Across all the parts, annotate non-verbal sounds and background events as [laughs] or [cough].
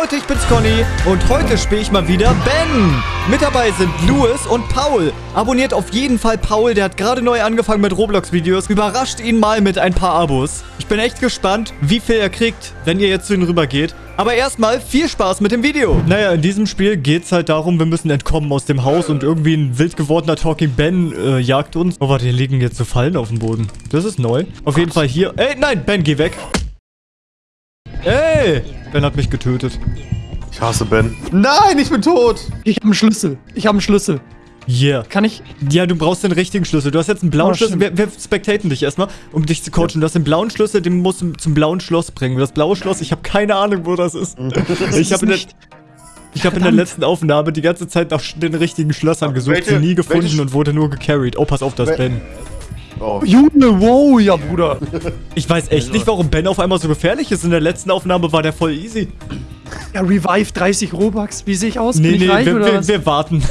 Leute, ich bin's Conny und heute spiele ich mal wieder Ben. Mit dabei sind Louis und Paul. Abonniert auf jeden Fall Paul, der hat gerade neu angefangen mit Roblox-Videos. Überrascht ihn mal mit ein paar Abos. Ich bin echt gespannt, wie viel er kriegt, wenn ihr jetzt zu ihm rübergeht. Aber erstmal viel Spaß mit dem Video. Naja, in diesem Spiel geht's halt darum, wir müssen entkommen aus dem Haus und irgendwie ein wild gewordener Talking Ben äh, jagt uns. Oh, warte, hier liegen jetzt so Fallen auf dem Boden. Das ist neu. Auf jeden Fall hier. Ey, nein, Ben, geh weg. Ey, Ben hat mich getötet. Ich hasse Ben. Nein, ich bin tot. Ich habe einen Schlüssel. Ich habe einen Schlüssel. Yeah. Kann ich? Ja, du brauchst den richtigen Schlüssel. Du hast jetzt einen blauen Oh, Schlüssel. Wir, wir spectaten dich erstmal, um dich zu coachen. Du hast den blauen Schlüssel, den musst du zum blauen Schloss bringen. Das blaue Schloss, ich habe keine Ahnung, wo das ist. [laughs] ich habe in, der- nicht- ich hab in der letzten Aufnahme die ganze Zeit nach den richtigen Schlössern gesucht, Welche- sie nie gefunden welche- und wurde nur gecarried. Oh, pass auf, das Ben. Oh. Junge, wow, ja, Bruder. Ich weiß echt nicht, warum Ben auf einmal so gefährlich ist. In der letzten Aufnahme war der voll easy. Ja, Revive 30 Robux. Wie sehe ich aus? Nee, Bin ich nee, reich wir, oder wir, was? wir warten.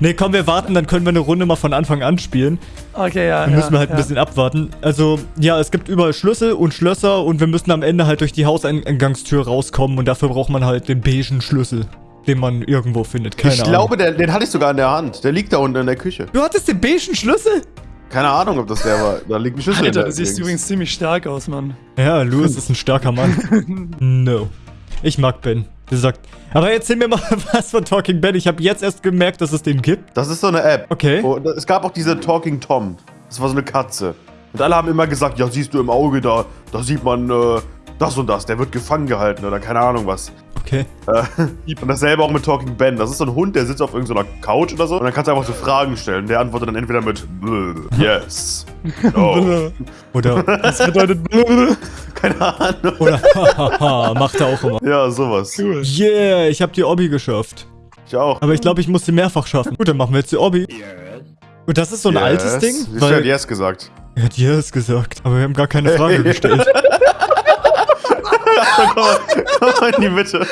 nee, komm, wir warten, dann können wir eine Runde mal von Anfang an spielen. Okay, ja. Dann ja, müssen wir halt ein ja. bisschen abwarten. Also, ja, es gibt überall Schlüssel und Schlösser und wir müssen am Ende halt durch die Hauseingangstür rauskommen und dafür braucht man halt den beigen Schlüssel, den man irgendwo findet. Keine ich Ahnung. glaube, der, den hatte ich sogar in der Hand. Der liegt da unten in der Küche. Du hattest den beigen Schlüssel? Keine Ahnung, ob das der war. Da liegt ein Schlüssel in Alter, der du siehst übrigens ziemlich stark aus, Mann. Ja, Louis ist ein starker Mann. [laughs] no. Ich mag Ben. Der sagt. Aber erzähl mir mal [laughs] was von Talking Ben. Ich habe jetzt erst gemerkt, dass es den gibt. Das ist so eine App. Okay. Oh, es gab auch diese Talking Tom. Das war so eine Katze. Und alle haben immer gesagt, ja, siehst du im Auge da, da sieht man äh, das und das. Der wird gefangen gehalten oder keine Ahnung was. Okay. Äh, und dasselbe auch mit Talking Ben. Das ist so ein Hund, der sitzt auf irgendeiner Couch oder so. Und dann kannst du einfach so Fragen stellen. Der antwortet dann entweder mit Yes. No. [laughs] Oder. Das bedeutet [laughs] keine Ahnung. Oder. Hahaha. Macht er auch immer. Ja, sowas. Cool. Yeah, ich habe die Obby geschafft. Ich auch. Aber ich glaube, ich muss sie mehrfach schaffen. Gut, dann machen wir jetzt die Obby. Und das ist so ein altes Ding? Ich habe Yes gesagt. Er hat yes gesagt, aber wir haben gar keine Frage [laughs] gestellt. Komm, mal, komm mal in die Mitte.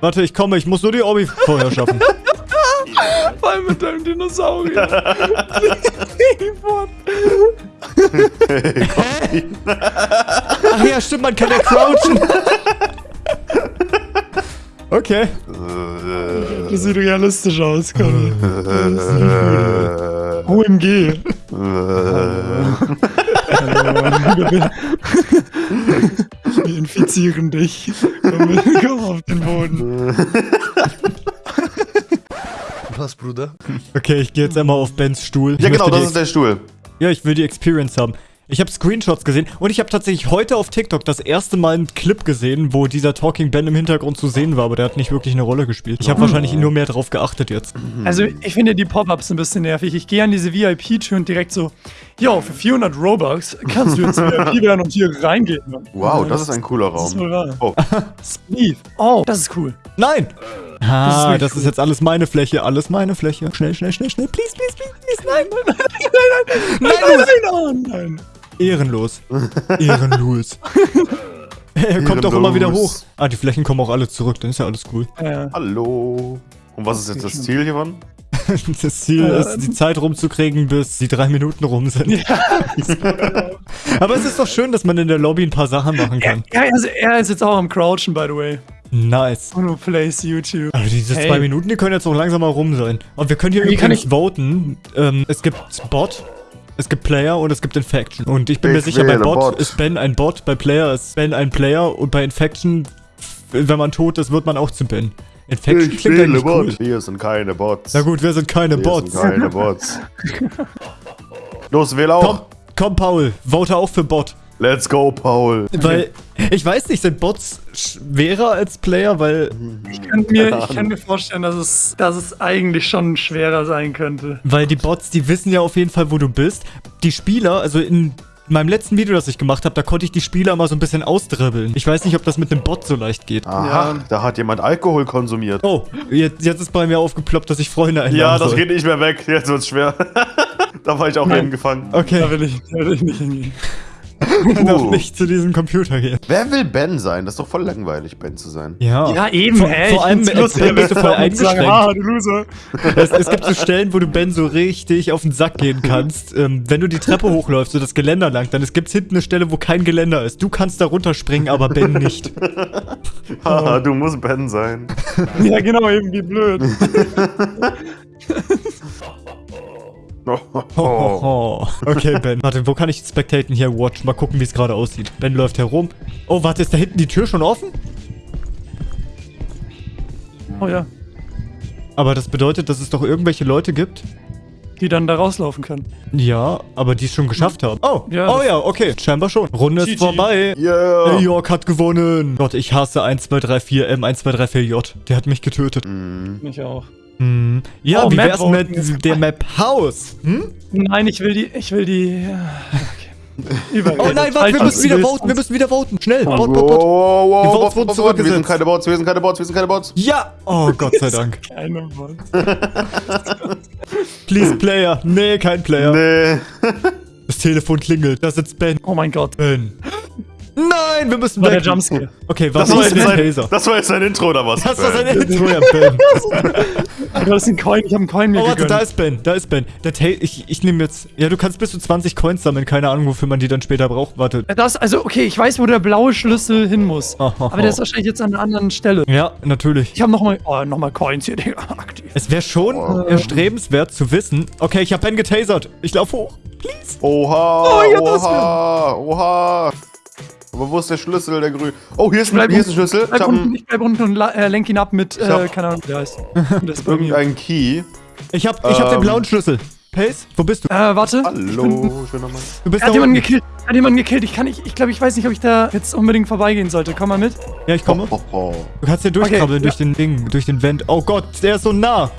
Warte, ich komme, ich muss nur die Obby vorher schaffen. [laughs] Vor allem mit deinem Dinosaurier. Ach ja, stimmt, man kann ja crouchen. Okay. Das sieht realistisch aus, komm. [laughs] OMG. [laughs] Wir infizieren dich. Komm, auf den Boden. Was, Bruder? Okay, ich gehe jetzt einmal auf Bens Stuhl. Ich Ja, genau, das ist der Stuhl. Ja, ich will die Experience haben. Ich habe Screenshots gesehen und ich habe tatsächlich heute auf TikTok das erste Mal einen Clip gesehen, wo dieser Talking Ben im Hintergrund zu sehen war, aber der hat nicht wirklich eine Rolle gespielt. Ich habe wahrscheinlich nur mehr drauf geachtet jetzt. Also, ich finde die Pop-Ups ein bisschen nervig. Ich gehe an diese VIP-Tür und direkt so, yo, für 400 Robux kannst du jetzt VIP werden und hier reingehen. Wow, das ist ein cooler Das ist Raum. wohl wahr. Oh, Steve. Oh, das ist cool. Nein! Ah, das ist cool. jetzt alles meine Fläche, alles meine Fläche. Schnell, schnell, schnell, schnell. Please, please, please, please. Nein, Nein, nein, nein, nein, nein, nein, nein. Ehrenlos. Ehrenlos. [laughs] er kommt doch immer wieder hoch. Ehrenlos. Ah, die Flächen kommen auch alle zurück, dann ist ja alles cool. Ja. hallo. Und was ist jetzt [laughs] das Ziel hiervon? Das Ziel ist, die Zeit rumzukriegen, bis die drei Minuten rum sind. [laughs] Aber es ist doch schön, dass man in der Lobby ein paar Sachen machen kann. Ja, also er ist jetzt auch am Crouchen, by the way. Nice. Uno plays YouTube. Aber diese Hey. zwei Minuten, die können jetzt auch langsam mal rum sein. Und wir können hier Wie kann übrigens voten. Ähm, es gibt Bot, es gibt Player und es gibt Infection. Und ich bin mir Ich sicher, bei Bot, Bot. ist Ben ein Bot, bei Player ist Ben ein Player und bei Infection, wenn man tot ist, wird man auch zu Ben. Infection Ich klingt eigentlich cool. Bot. Hier sind keine Bots. Na gut, wir sind keine Hier Bots. sind keine Bots. [laughs] Los, wähl Komm, auch. komm, Paul, vote auch für Bot. Let's go, Paul. Weil, ich weiß nicht, sind Bots schwerer als Player, weil, Ich kann mir, ich kann mir vorstellen, dass es, dass es eigentlich schon schwerer sein könnte. weil die Bots, die wissen ja auf jeden Fall, wo du bist. Die Spieler, also in meinem letzten Video, das ich gemacht habe, da konnte ich die Spieler mal so ein bisschen ausdribbeln. Ich weiß nicht, ob das mit einem Bot so leicht geht. Aha, Ja. da hat jemand Alkohol konsumiert. Oh, jetzt, jetzt ist bei mir aufgeploppt, dass ich Freunde einladen ja, das soll. geht nicht mehr weg. Jetzt wird's schwer. [laughs] da war ich auch Nein. eben gefangen. Da Okay, will ich, da will ich nicht hingehen. [laughs] kann auch nicht zu diesem Computer gehen. Wer will Ben sein? Das ist doch voll langweilig, Ben zu sein. Ja. Ja, eben, Vor, ey. vor allem find's Ben bist du voll lustig, sagen, eingeschränkt. Ah, du Loser. Es, es gibt so Stellen, wo du Ben so richtig auf den Sack gehen kannst. Ähm, wenn du die Treppe hochläufst, so das Geländer lang, dann gibt es hinten eine Stelle, wo kein Geländer ist. Du kannst da runterspringen, aber Ben nicht. [laughs] Haha, du musst Ben sein. Ja, genau, eben, wie blöd. [laughs] [laughs] Oh. Oh. Okay, Ben. Warte, wo kann ich spectaten hier? Watch. Mal gucken, wie es gerade aussieht. Ben läuft herum. Oh, warte, ist da hinten die Tür schon offen? Oh ja, Aber das bedeutet, dass es doch irgendwelche Leute gibt. die dann da rauslaufen können. Ja, aber die es schon geschafft haben. Oh, Ja, oh ja, okay. Scheinbar schon. Runde ist GG. vorbei. Yeah. New York hat gewonnen. Gott, ich hasse 1, 2, 3, 4, M, 1, 2, 3, 4, J. Der hat mich getötet. Mich auch. Hm. Ja, Oh, wie Map wär's mit der Map Haus? Hm? Nein, ich will die, ich will die, okay. Oh nein, warte, wir müssen wieder voten. Wir müssen wieder voten. Schnell. Oh, Bot, Wow, bot, bot. wow, Die wow, Votes wow, wurden zurückgesetzt. Wir sind keine Bots, wir sind keine Bots, wir sind keine Bots. Ja. Oh, Gott sei Dank. [laughs] Keine Wahl. [laughs] Please, Player. Nee, kein Player. Nee. Das Telefon klingelt. Da sitzt Ben. Oh mein Gott. Ben. Nein, wir müssen War der weg. Jumpscare. Okay, was Das war, ist jetzt denn sein, Taser? das war jetzt sein Intro oder was? Das war Ben? sein Intro, ja, Ben. [laughs] Du hast einen Coin, ich habe einen Coin mir Oh, warte, gegönnt. da ist Ben. Da ist Ben. Der ich ich nehme jetzt... Ja, du kannst bis zu 20 Coins sammeln. Keine Ahnung, wofür man die dann später braucht. Warte. Das, also, okay, ich weiß, wo der blaue Schlüssel hin muss. Oh, oh, Aber der ist oh. wahrscheinlich jetzt an einer anderen Stelle. Ja, natürlich. Ich habe nochmal, oh, nochmal Coins hier, Digga, [laughs] aktiv. Es wäre schon erstrebenswert zu wissen... Okay, ich habe Ben getasert. Ich lauf hoch. Please. Oha, Oh, ja, das oha, oha. Aber wo ist der Schlüssel, der grün? Oh, hier ist, ein, Bleib hier ist ein Schlüssel. Ich Bleib hab unten, ich bleib unten und äh, lenk ihn ab mit, äh, keine Ahnung, wie der heißt. [laughs] Das ist bei mir. irgendeinen Key. Ich hab, ich hab den Ähm. blauen Schlüssel. Pace, wo bist du? Äh, warte. Ich bin, Hallo, schöner Mann. Du bist er hat jemanden gekillt. Er hat jemanden gekillt. Ich kann nicht, ich glaube, ich weiß nicht, ob ich da jetzt unbedingt vorbeigehen sollte. Komm mal mit. Ja, ich komme. Oh, oh. Du kannst hier durchkrabbeln Okay, durch den Ding, durch den Vent. Oh Gott, der ist so nah.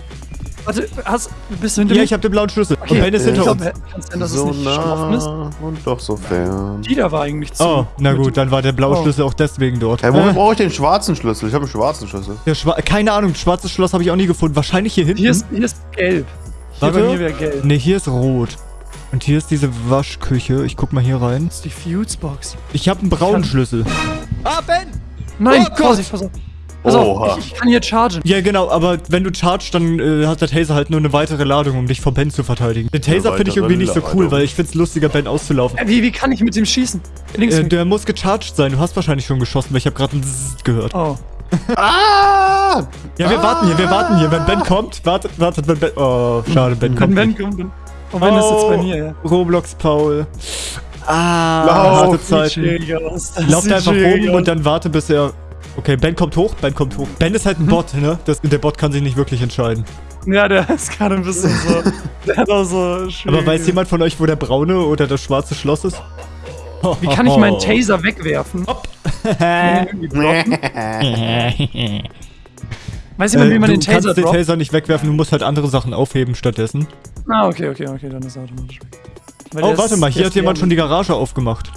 Warte, hast, bist du hinter Ja, mir? ich hab den blauen Schlüssel. Okay, Und Ben ist ich hinter glaub, uns. Kann es sein, dass So es nicht offen ist? nah und doch so fern. Die da war eigentlich zu. Oh, na gut, dann war der blaue Oh. Schlüssel auch deswegen dort. Hey, wofür Äh, brauche ich den schwarzen Schlüssel? Ich habe einen schwarzen Schlüssel. der Schwa keine Ahnung, schwarzes Schloss habe ich auch nie gefunden. Wahrscheinlich hier hinten. Hier ist, hier ist gelb. Hier Warte. bei mir wäre gelb. Ne, hier ist rot. Und hier ist diese Waschküche. Ich guck mal hier rein. Das ist die Fusebox. Ich habe einen braunen kann- Schlüssel. Ah, Ben! Nein, Oh Gott. Vorsicht, auf. Pass auf, Oha. ich, ich kann hier chargen. Ja, genau, aber wenn du chargst, dann äh, hat der Taser halt nur eine weitere Ladung, um dich vor Ben zu verteidigen. Den Taser finde ich irgendwie nicht so cool, Ladung. weil ich find's lustiger, Ben auszulaufen. Äh, wie, wie kann ich mit dem schießen? Links. Äh, der muss gecharged sein. Du hast wahrscheinlich schon geschossen, weil ich habe gerade ein Zzzz gehört. oh. [laughs] Ah! Ja, wir warten hier, wir warten hier. Wenn Ben kommt, wartet, wartet, wenn Ben... Oh, schade, Ben Wenn kommt Ben nicht. kommt, dann. Und Ben ist jetzt bei mir, ja. Roblox Paul. Ah, Lauf. Das Lauf einfach rum aus. und dann warte, bis er... Okay, Ben kommt hoch, Ben kommt hoch. Ben ist halt ein Bot, ne? Das, der Bot kann sich nicht wirklich entscheiden. Ja, der [laughs] ist gerade ein bisschen so. Der hat auch so. Aber weiß jemand von euch, wo der braune oder das schwarze Schloss ist? Wie kann ich meinen [laughs] Taser wegwerfen? Blocken? [laughs] Weiß jemand, wie man äh, den du kannst Taser den? Taser nicht wegwerfen, du musst halt andere Sachen aufheben stattdessen. Ah, okay, okay, okay, dann ist er automatisch weg. Oh, warte mal, hier hat jemand schon die Garage aufgemacht.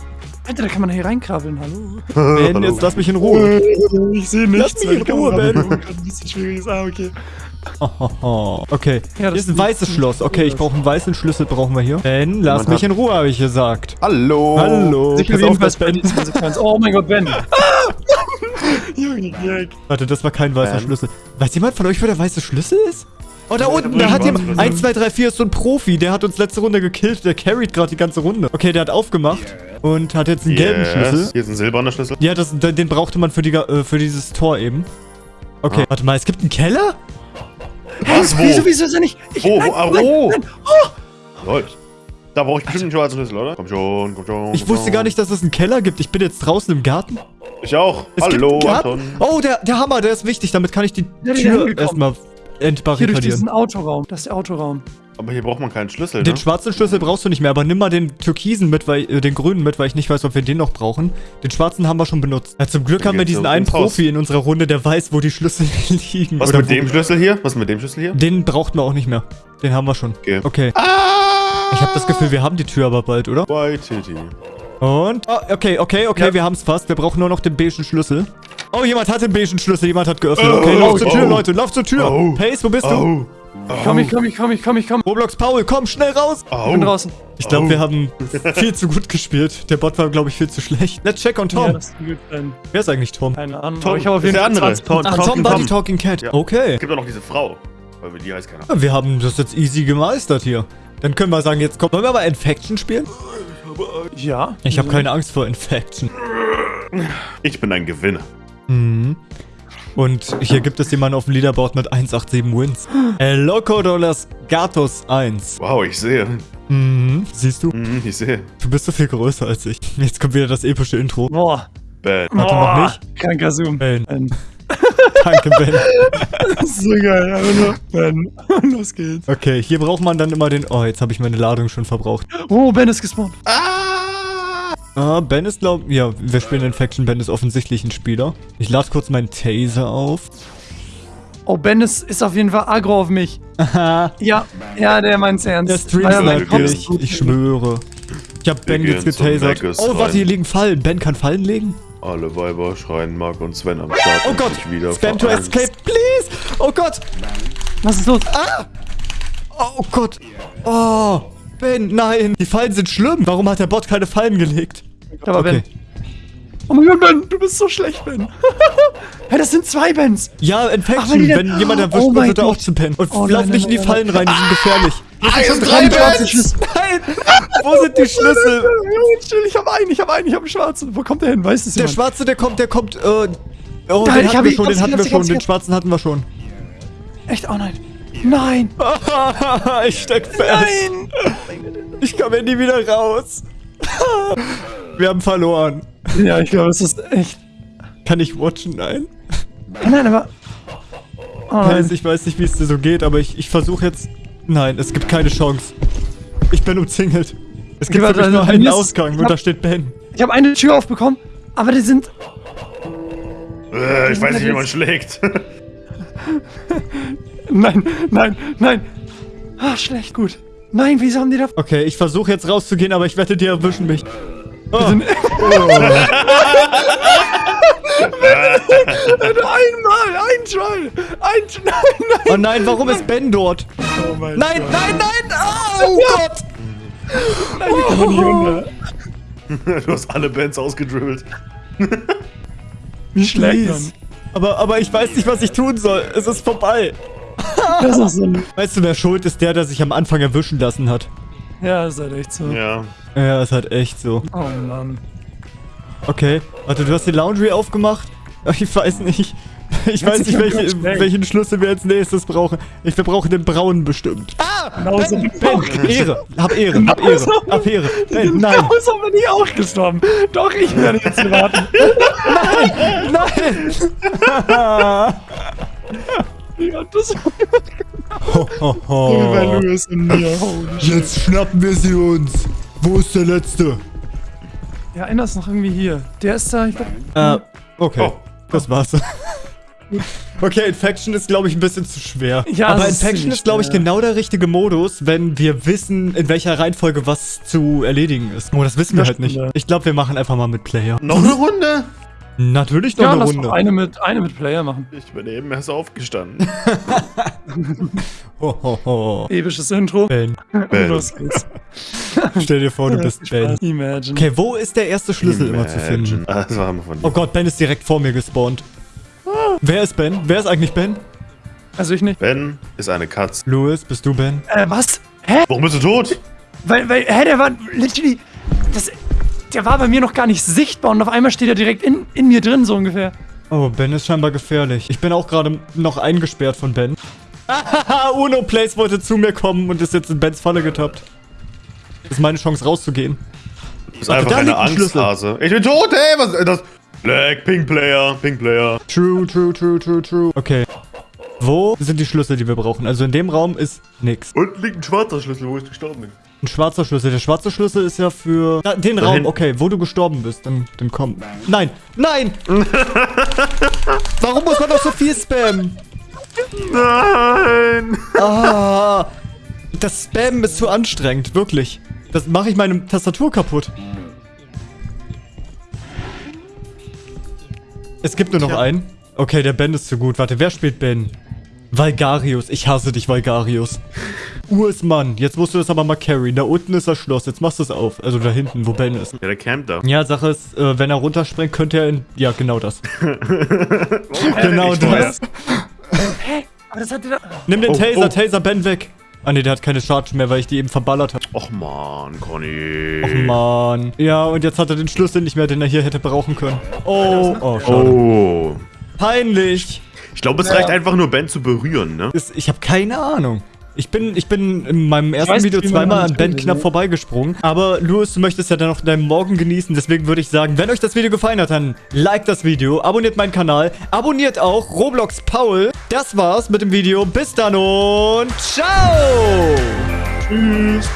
Alter, da kann man hier reinkrabbeln, hallo. [laughs] Ben, jetzt lass mich in Ruhe. [laughs] Ich sehe Lass mich in Ruhe, Ben. Ein bisschen schwierig ist, ah, okay. Okay, Ja, hier das ist ein [laughs] weißes Schloss. Okay, ich brauche einen weißen Schlüssel, brauchen wir hier. Ben, lass mich in Ruhe, habe ich gesagt. Hallo. Hallo. Sicher Pass auf, dass Ben... Oh mein Gott, Ben. Junge. Warte, das war kein weißer Ben. Schlüssel. Weiß jemand von euch, wo der weiße Schlüssel ist? Oh, da unten, da hat jemand... schwarzen 1, 2, 3, 4 ist so ein Profi. Der hat uns letzte Runde gekillt. Der carried gerade die ganze Runde. Okay, der hat aufgemacht und hat jetzt einen gelben Schlüssel. Hier ist ein silberner Schlüssel. Ja, das, den brauchte man für, die, äh, für dieses Tor eben. Okay, warte mal, es gibt einen Keller? Was? Wo? Wieso, wieso ist er nicht? Ich, Wo? nein, Wo? Ah, nein, wo? nein. Läuft. Da brauche ich bestimmt einen schwarzen Schlüssel, oder? Komm schon, komm schon. Ich komm wusste schon. gar nicht, dass es einen Keller gibt. Ich bin jetzt draußen im Garten. Ich auch. Es gibt Hallo, einen Garten. Anton. Oh, der, der Hammer, der ist wichtig. Damit kann ich die Ja, Tür hingekommen. Erstmal Hier durch entbarrikadieren. diesen Autoraum. Das ist der Autoraum. Aber hier braucht man keinen Schlüssel, Den ne? schwarzen Schlüssel brauchst du nicht mehr, aber nimm mal den türkisen mit, weil, äh, den grünen mit, weil ich nicht weiß, ob wir den noch brauchen. Den schwarzen haben wir schon benutzt. Ja, zum Glück Dann haben wir diesen einen. Profi in unserer Runde, der weiß, wo die Schlüssel [laughs] liegen. Was oder mit dem Schlüssel hier? Was mit dem Schlüssel hier? Den brauchten wir auch nicht mehr. Den haben wir schon. Okay. Okay. Ah! Ich habe das Gefühl, wir haben die Tür aber bald, oder? White Titty. Und? Oh, okay, okay, okay, Ja. wir haben es fast. Wir brauchen nur noch den beigen Schlüssel. Oh, jemand hat den beigen Schlüssel, jemand hat geöffnet. Oh, Okay, lauf oh, zur Tür, oh. Leute, lauf zur Tür. Oh. Pace, wo bist du? Oh. Komm, ich komm, ich komm, ich komm, ich komm. Roblox Paul, komm, schnell raus! Ich Au. bin draußen. Ich glaube, Oh. wir haben viel zu gut gespielt. Der Bot war, glaube ich, viel zu schlecht. Let's check on Ja, Tom. sein. Wer ist eigentlich Tom? Keine Ahnung. Tom, ich habe auf ist jeden der Fall andere. 20 Tom, Ach, Talking Tom Tom. Talking Cat. Ja. Okay. Es gibt auch noch diese Frau. Weil die heißt keiner. Ja, Wir haben das jetzt easy gemeistert hier. Dann können wir sagen, jetzt kommt. Wollen wir aber Infection spielen? Ja. Ich habe keine Angst vor Infection. Ich bin ein Gewinner. Mhm. Und hier gibt es jemanden auf dem Leaderboard mit 187 Wins. El Loco de los Gatos 1. Wow, ich sehe. Mhm. Siehst du? Mhm, ich sehe. Du bist so viel größer als ich. Jetzt kommt wieder das epische Intro. Boah. Bad. Warte, noch Boah. nicht? Kranker Zoom. Ben. Ben. [laughs] Danke, Ben. Das [laughs] ist so geil. Aber nur Ben. [laughs] Los geht's. Okay, hier braucht man dann immer den... Oh, jetzt habe ich meine Ladung schon verbraucht. Oh, Ben ist gespawnt. Ah, Ben ist glaub... Ja, wir spielen Infection. Ben ist offensichtlich ein Spieler. Ich lade kurz meinen Taser auf. Oh, Ben ist, ist auf jeden Fall aggro auf mich. Haha. [laughs] Ja, ja, der meint's ernst. Der Stream Ah, sniped gut. Ich schwöre. Ich hab Ben jetzt getasert. Oh, warte, hier liegen Fallen. Ben kann Fallen legen? Alle Weiber schreien Mark und Sven am Start. Oh Gott. wieder Spam to escape, please. Oh Gott. Was ist los? Oh Gott. Oh. Ben, nein. Die Fallen sind schlimm. Warum hat der Bot keine Fallen gelegt? Da war Okay. Ben. Oh mein Gott, Ben, du bist so schlecht, Ben. [laughs] hey, das sind zwei Bens. Ja, Ach, Infection. die Wenn jemand erwischt Oh wird, er auch zu pennen. Und Oh lauf nicht in die Fallen rein, die sind gefährlich. Ah, schon ist drei Bens. Nein. Wo sind die Schlüssel? Chill, ich hab einen, ich hab einen, ich hab einen schwarzen. Wo kommt der hin? Weißt du es Der jemand? Schwarze, der kommt, der kommt, äh... Oh, Nein, den ich hatten hab wir schon, den hatten wir schon, den. Schwarzen hatten wir schon. Echt? Oh nein. Nein. [laughs] ich steck fest. Nein. Ich komme nie wieder raus. [laughs] Wir haben verloren. Ja, ich glaube, es ist echt. Kann ich watchen? Nein. Nein, nein, aber. [laughs] Oh nein. ich weiß nicht, wie es dir so geht, aber ich, ich versuche jetzt... Nein, es gibt keine Chance. Ich bin umzingelt. Es gibt wirklich nur also, einen mir ist- Ausgang ich und hab- da steht Ben. Ich habe eine Tür aufbekommen, aber die sind. Äh, ich weiß nicht, wie man schlägt. Nein, nein, nein. Ah, schlecht, gut. Nein, wieso haben die da. Okay, ich versuche jetzt rauszugehen, aber ich wette, die erwischen mich. Oh. sind- [laughs] Einmal, ein Try. Ein Try. Nein, nein. oh nein, warum ist Ben dort? Oh mein Nein, nein, nein! Oh Gott! Nein, die kommen nicht runter. [laughs] du hast alle Bands ausgedribbelt. Wie schlägt man? Please. Aber, aber ich weiß nicht, was ich tun soll. Es ist vorbei. [laughs] Das ist so ein. Weißt du, wer schuld ist? Der, der sich am Anfang erwischen lassen hat. Ja, ist halt echt so. Ja. Ja, ist halt echt so. Oh Mann. Okay, warte, du hast die Laundry aufgemacht? [laughs] Ich weiß nicht. Ich weiß nicht, welche, welchen Schlüssel wir als nächstes brauchen. Ich, wir brauchen den braunen bestimmt. Ah! Genauso Ben, ben, Ehre, hab Ehre, hab Ehre, hab Ehre. Ben, nein, Genauso bin ich auch gestorben. Doch, ich werde jetzt [laughs] warten. nein! Ja, das Ho, ho, ho. Louis und mir. Jetzt schnappen wir sie uns. Wo ist der Letzte? Ja, einer ist noch irgendwie hier. Der ist da. Ich glaub, Äh, okay. Oh. Das war's. [laughs] Okay, Infection ist, glaube ich, ein bisschen zu schwer. Ja, Aber Infection ist, glaube ich, genau der richtige Modus, wenn wir wissen, in welcher Reihenfolge was zu erledigen ist. Oh, das wissen wir Das halt nicht. Ich glaube, wir machen einfach mal mit Player. Noch eine Runde? Natürlich noch ja, eine lass Runde. doch eine mit, eine mit Player machen. Ich bin eben erst aufgestanden. [laughs] Ho, ho, ho. Episches Intro. Ben, Ben. Los geht's. [laughs] stell dir vor, du bist Ben. Imagine. Okay, wo ist der erste Schlüssel immer zu finden? Ah, das war immer von dir. Oh Gott, Ben ist direkt vor mir gespawnt. Wer ist Ben? Wer ist eigentlich Ben? Also ich nicht. Ben ist eine Katze. Louis, bist du Ben? Äh, was? Hä? Warum bist du tot? Weil, weil, hä, der war literally. Das, der war bei mir noch gar nicht sichtbar und auf einmal steht er direkt in, in mir drin, so ungefähr. Oh, Ben ist scheinbar gefährlich. Ich bin auch gerade noch eingesperrt von Ben. Hahaha, [laughs] Uno Place wollte zu mir kommen und ist jetzt in Bens Falle getappt. Das ist meine Chance rauszugehen. Du bist einfach da eine liegt ein Schlüssel. Angsthase. Ich bin tot, ey! Was ist das? Black, Pink Player, Pink Player. True, true, true, true, true. Okay. Wo sind die Schlüssel, die wir brauchen? Also in dem Raum ist nix. Unten liegt ein schwarzer Schlüssel, wo ich gestorben bin. Ein schwarzer Schlüssel. Der schwarze Schlüssel ist ja für... Da, den Raum, okay. Wo du gestorben bist, dann, dann komm. Nein! Nein! [laughs] Warum muss man doch so viel spammen? Nein! Ah, das Spammen ist zu anstrengend, wirklich. Das mache ich meine Tastatur kaputt. Es gibt nur noch Tja. einen. Okay, der Ben ist zu gut. Warte, wer spielt Ben? Valgarius, ich hasse dich, Valgarius. Urs Mann, jetzt musst du das aber mal carryen. Da unten ist das Schloss, jetzt machst du es auf. Also da hinten, wo Ben ist. Ja, der campt da. Ja, Sache ist, äh, wenn er runterspringt, könnte er in... Ja, genau das. [laughs] genau das. Aber das hat wieder. Nimm den Oh, Taser, oh. Taser Ben weg. Ah ne, der hat keine Charge mehr, weil ich die eben verballert habe. Och man, Conny. Och Mann. Ja, und jetzt hat er den Schlüssel nicht mehr, den er hier hätte brauchen können. Oh, oh, schade. Oh. Peinlich. Ich glaube, es reicht einfach nur Ben zu berühren, ne? Ist, ich habe keine Ahnung. Ich bin, ich bin in meinem ersten weiß Video zweimal an Ben knapp vorbeigesprungen. Aber Louis, du möchtest ja dann noch deinen Morgen genießen. Deswegen würde ich sagen, wenn euch das Video gefallen hat, dann liked das Video, abonniert meinen Kanal, abonniert auch Roblox Paul. Das war's mit dem Video. Bis dann und ciao! Tschüss.